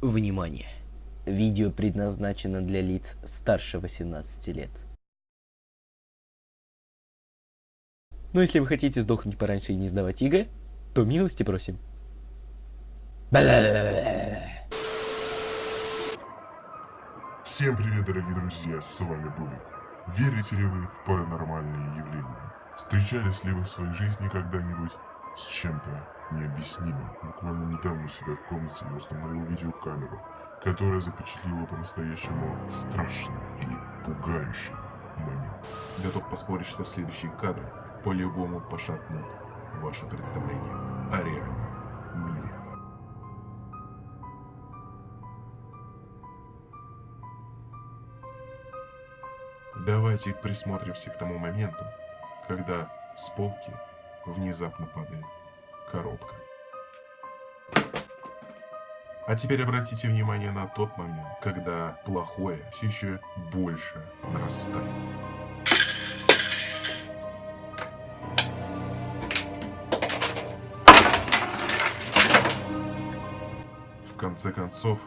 Внимание! Видео предназначено для лиц старше 18 лет. Но если вы хотите сдохнуть пораньше и не сдавать ИГ, то милости просим. Всем привет, дорогие друзья, с вами был. Верите ли вы в паранормальные явления? Встречались ли вы в своей жизни когда-нибудь с чем-то необъяснимым? Буквально недавно у себя в комнате я установил видеокамеру, которая запечатлела по-настоящему страшный и пугающий момент. Готов поспорить, что следующие кадры по-любому пошатнут ваше представление о реальном мире. Давайте присмотримся к тому моменту, когда с полки внезапно падает коробка. А теперь обратите внимание на тот момент, когда плохое все еще больше нарастает. В конце концов,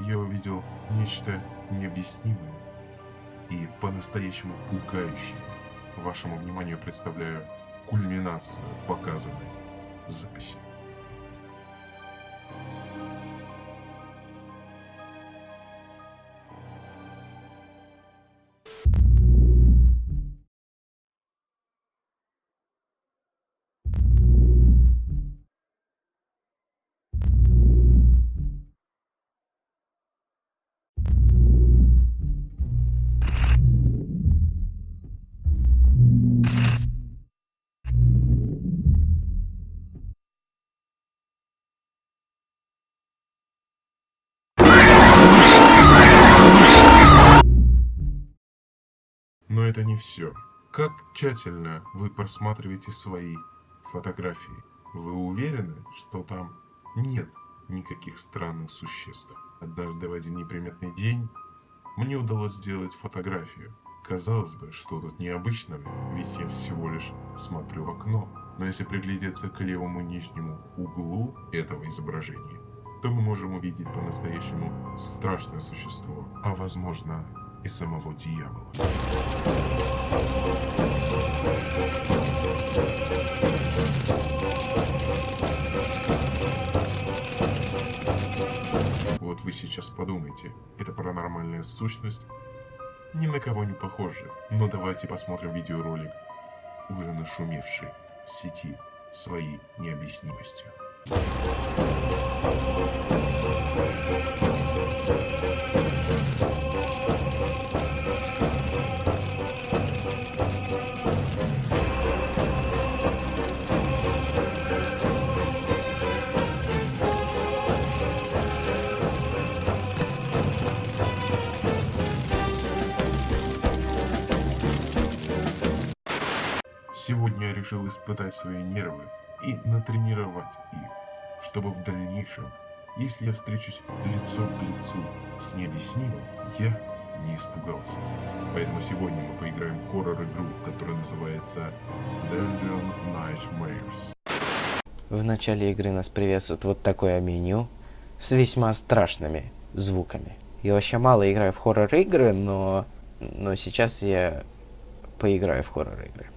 я увидел нечто необъяснимое и по-настоящему пугающее. Вашему вниманию представляю кульминацию показанной записи. Но это не все. Как тщательно вы просматриваете свои фотографии? Вы уверены, что там нет никаких странных существ? Однажды в один неприметный день мне удалось сделать фотографию. Казалось бы, что тут необычного, ведь я всего лишь смотрю в окно. Но если приглядеться к левому нижнему углу этого изображения, то мы можем увидеть по-настоящему страшное существо, а возможно и самого дьявола. Вот вы сейчас подумайте, эта паранормальная сущность ни на кого не похожа. Но давайте посмотрим видеоролик, уже нашумевший в сети своей необъяснимостью. Решил испытать свои нервы и натренировать их, чтобы в дальнейшем, если я встречусь лицом к лицу с необъяснимым, я не испугался. Поэтому сегодня мы поиграем в хоррор-игру, которая называется Dungeon Nightmares. В начале игры нас приветствует вот такое меню с весьма страшными звуками. Я вообще мало играю в хоррор-игры, но, но сейчас я поиграю в хоррор-игры.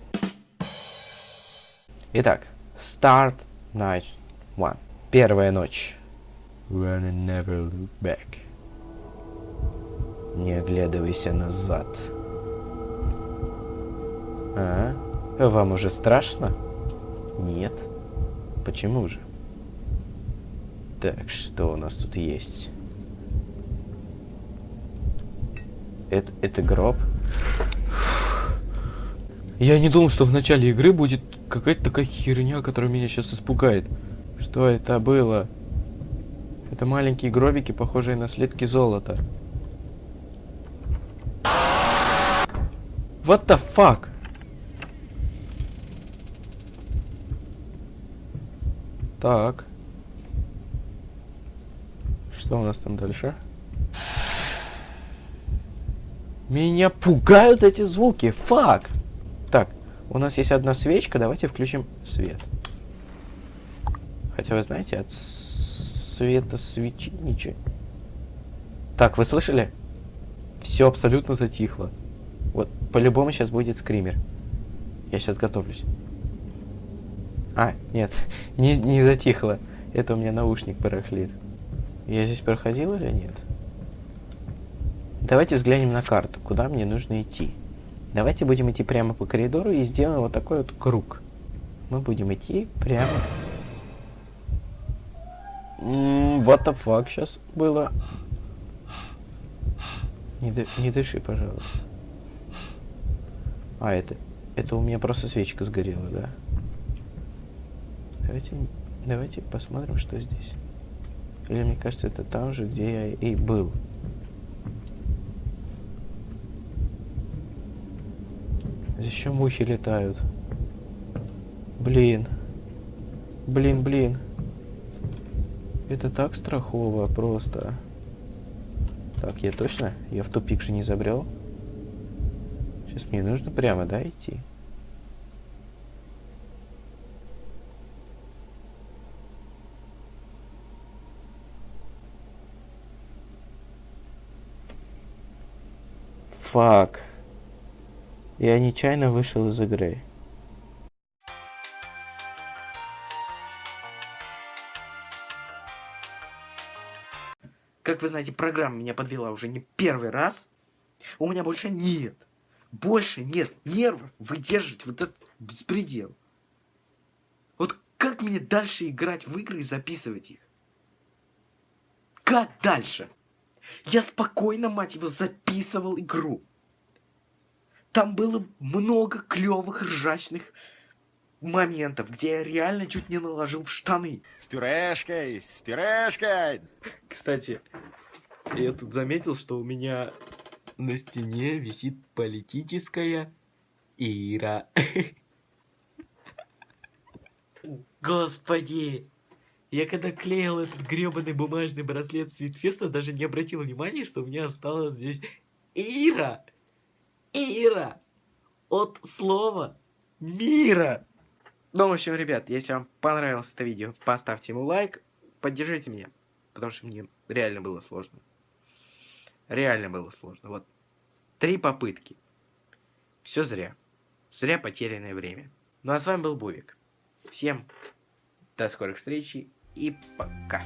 Итак, Start Night One. Первая ночь. Run and never look back. Не оглядывайся назад. А? Вам уже страшно? Нет. Почему же? Так, что у нас тут есть? Это, это гроб? Я не думал, что в начале игры будет какая-то такая херня, которая меня сейчас испугает. Что это было? Это маленькие гробики, похожие на слитки золота. What the fuck? Так. Что у нас там дальше? Меня пугают эти звуки. Фак. У нас есть одна свечка. Давайте включим свет. Хотя вы знаете, от света свечи ничего, Так, вы слышали? Все абсолютно затихло. Вот, по-любому сейчас будет скример. Я сейчас готовлюсь. А, нет, не, не затихло. Это у меня наушник барахлит. Я здесь проходил или нет? Давайте взглянем на карту, куда мне нужно идти. Давайте будем идти прямо по коридору и сделаем вот такой вот круг. Мы будем идти прямо... М, What the fuck сейчас было? Не, не дыши, пожалуйста. А, это... Это у меня просто свечка сгорела, да? Давайте... Давайте посмотрим, что здесь. Или мне кажется, это там же, где я и был. Здесь еще мухи летают. Блин. Блин, блин. Это так страхово просто. Так, я точно? Я в тупик же не забрел. Сейчас мне нужно прямо, да, идти? Фак. Я нечаянно вышел из игры. Как вы знаете, программа меня подвела уже не первый раз. У меня больше нет. Больше нет нервов выдерживать вот этот беспредел. Вот как мне дальше играть в игры и записывать их? Как дальше? Я спокойно, мать его, записывал игру. Там было много клевых ржачных моментов, где я реально чуть не наложил в штаны. С пюрешкой, с пюрешкой. Кстати, я тут заметил, что у меня на стене висит политическая Ира. Господи! Я когда клеил этот гребаный бумажный браслет Свитфеста, даже не обратил внимания, что у меня осталось здесь Ира! Ира! От слова мира! Ну, в общем, ребят, если вам понравилось это видео, поставьте ему лайк, поддержите меня, потому что мне реально было сложно. Реально было сложно. Вот три попытки. Все зря. Зря потерянное время. Ну а с вами был Бувик. Всем до скорых встреч и пока.